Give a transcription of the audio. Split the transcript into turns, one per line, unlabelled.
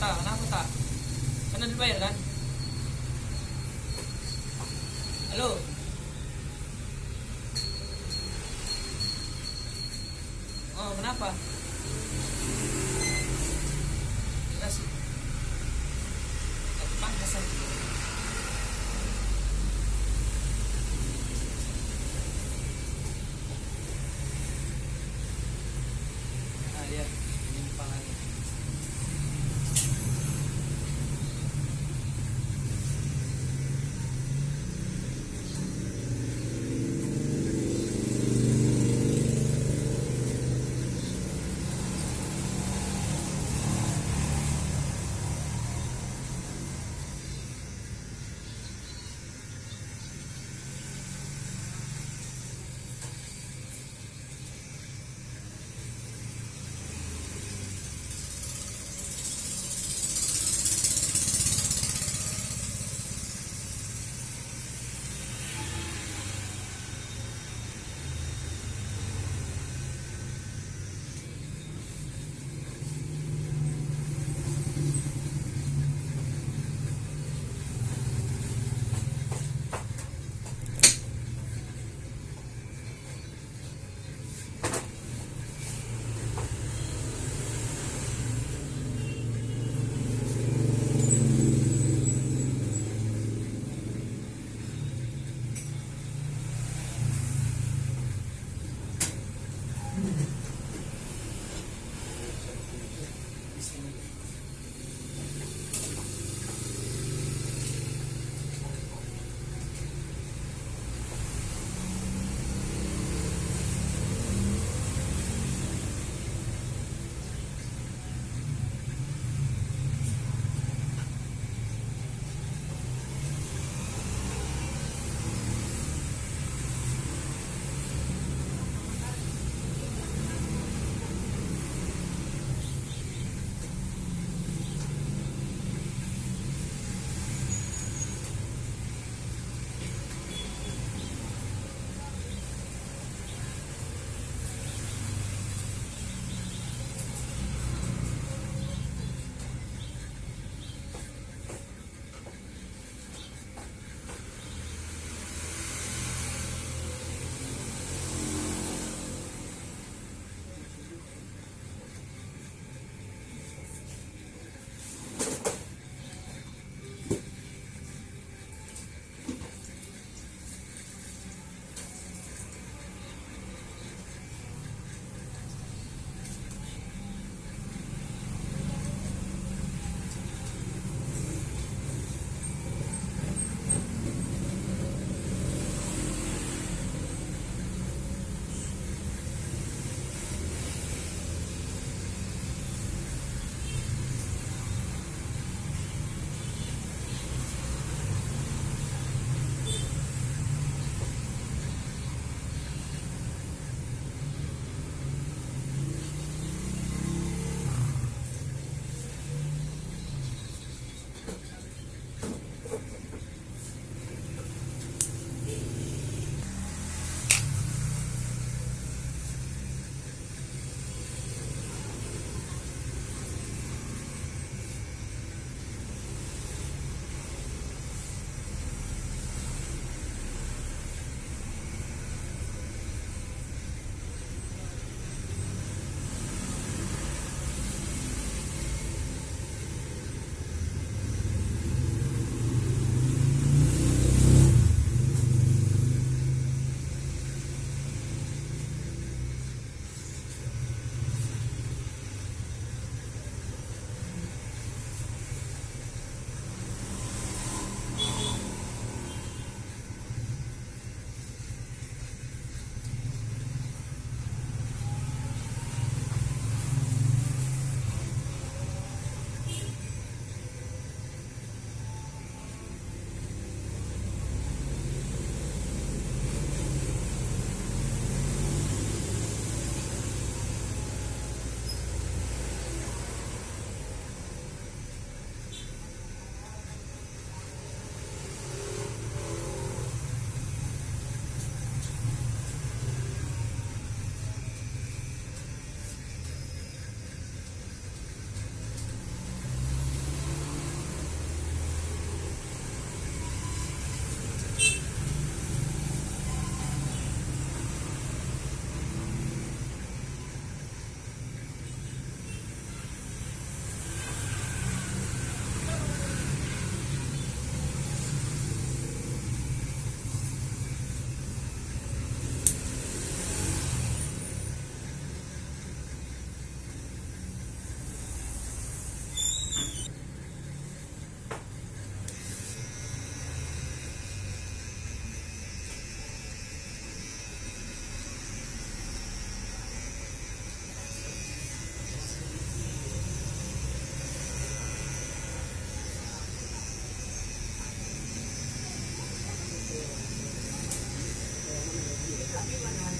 大大大。